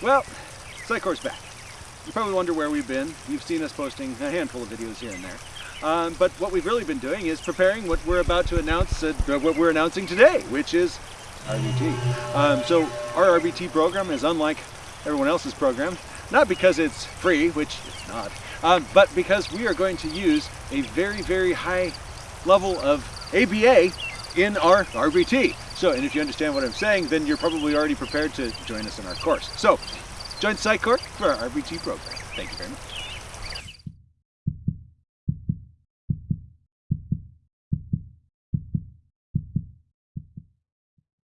Well, Psychor's back. You probably wonder where we've been. You've seen us posting a handful of videos here and there. Um, but what we've really been doing is preparing what we're about to announce, uh, what we're announcing today, which is RBT. Um, so our RBT program is unlike everyone else's program, not because it's free, which it's not, um, but because we are going to use a very, very high level of ABA in our RBT. So, and if you understand what I'm saying, then you're probably already prepared to join us in our course. So, join Psychor for our RBT program. Thank you very much.